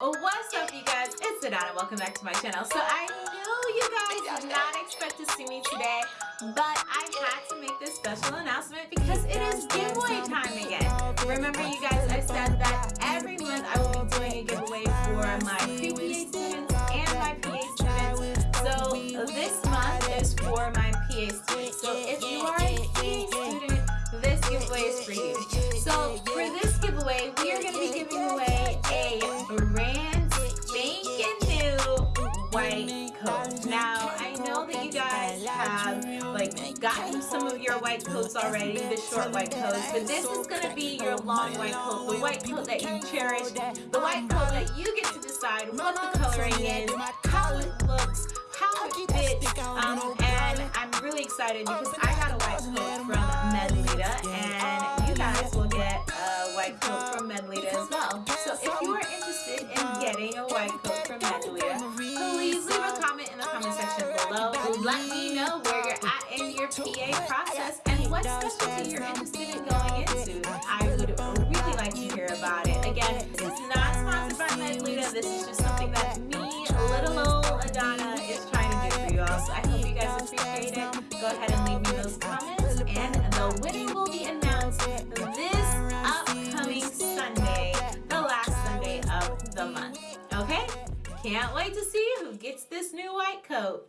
What's up you guys? It's Adana. Welcome back to my channel. So I know you guys did not expect to see me today, but I had to make this special announcement because it is giveaway time again. Remember you guys, I said that every month I will be doing a giveaway for my pre-PA students and my PA students. So this month is for my PA students. So if you are a PA student, this giveaway is for you. So white coat. Now, I know that you guys have like gotten some of your white coats already, the short white coats, but this is going to be your long white coat, the white coat that you cherish, the white coat that you get to decide what the coloring is, how it looks, how it fits, um, and I'm really excited because I got a white coat from Medelita, and you guys will get a white coat from Medelita as well. So if you are interested in getting a white coat from Medelita, Let me know where you're at in your PA process and what specialty you're interested in going into. I would really like to hear about it. Again, this is not sponsored by Medelita. This is just something that me, little old Adana, is trying to do for you all. So I hope you guys appreciate it. Go ahead and leave me those comments and the winner will be announced this upcoming Sunday, the last Sunday of the month. Okay? Can't wait to see who gets this new white coat.